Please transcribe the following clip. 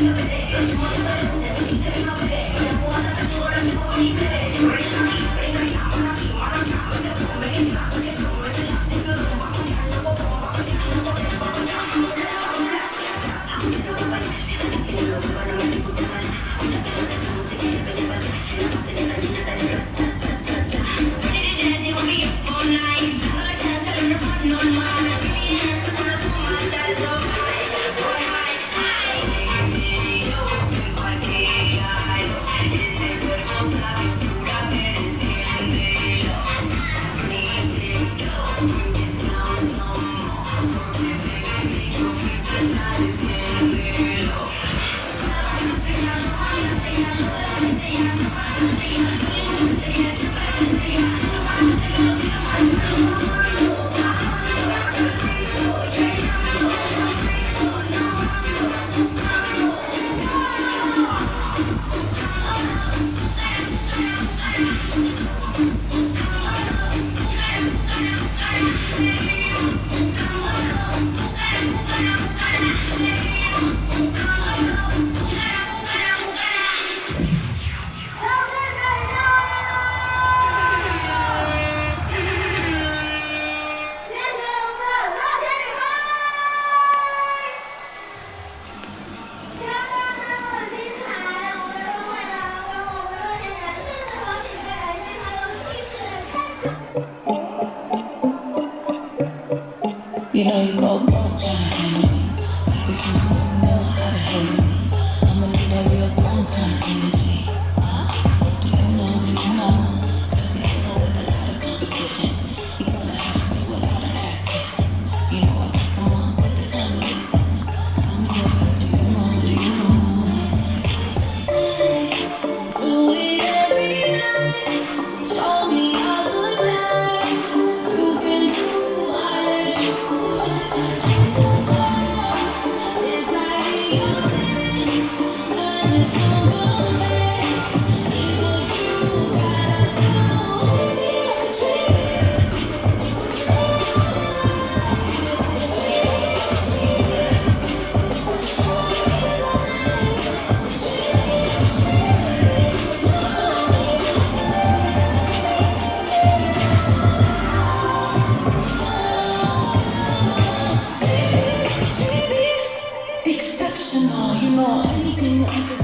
「やるわね」You know you go a long time hating me. Like you don't know how to hate me. minutes.